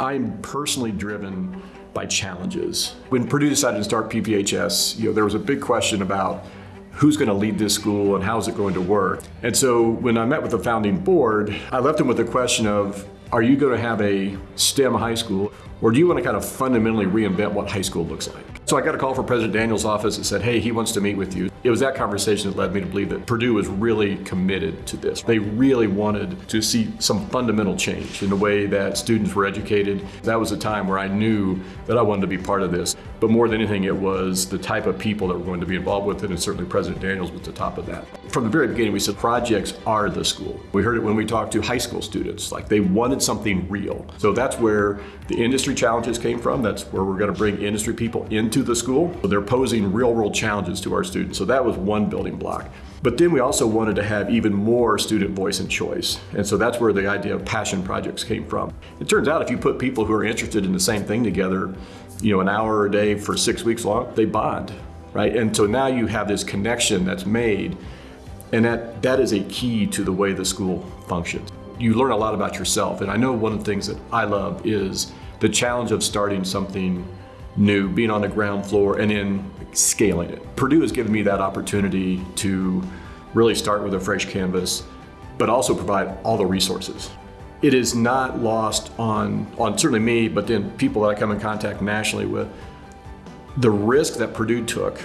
I'm personally driven by challenges. When Purdue decided to start PPHS, you know, there was a big question about who's going to lead this school and how's it going to work. And so when I met with the founding board, I left them with the question of, are you going to have a STEM high school or do you want to kind of fundamentally reinvent what high school looks like? So I got a call from President Daniels' office that said, hey, he wants to meet with you. It was that conversation that led me to believe that Purdue was really committed to this. They really wanted to see some fundamental change in the way that students were educated. That was a time where I knew that I wanted to be part of this. But more than anything, it was the type of people that were going to be involved with it, and certainly President Daniels was the top of that. From the very beginning, we said projects are the school. We heard it when we talked to high school students, like they wanted something real. So that's where the industry challenges came from. That's where we're going to bring industry people into the school. So they're posing real world challenges to our students. So that was one building block. But then we also wanted to have even more student voice and choice. And so that's where the idea of passion projects came from. It turns out if you put people who are interested in the same thing together, you know, an hour a day for six weeks long, they bond, right? And so now you have this connection that's made and that, that is a key to the way the school functions. You learn a lot about yourself. And I know one of the things that I love is the challenge of starting something new, being on the ground floor, and then scaling it. Purdue has given me that opportunity to really start with a fresh canvas, but also provide all the resources. It is not lost on, on certainly me, but then people that I come in contact nationally with, the risk that Purdue took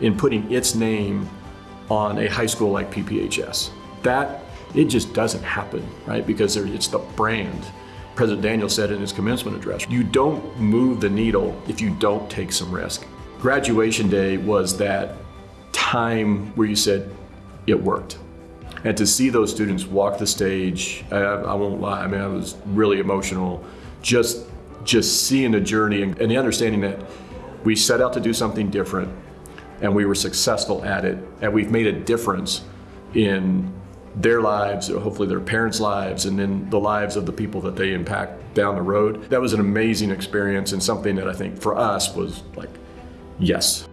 in putting its name on a high school like PPHS. That, it just doesn't happen, right? Because it's the brand. President Daniels said in his commencement address, you don't move the needle if you don't take some risk. Graduation day was that time where you said, it worked. And to see those students walk the stage, I, I won't lie, I mean, I was really emotional. Just, just seeing the journey and, and the understanding that we set out to do something different and we were successful at it and we've made a difference in their lives, hopefully their parents' lives, and then the lives of the people that they impact down the road. That was an amazing experience and something that I think for us was like, yes.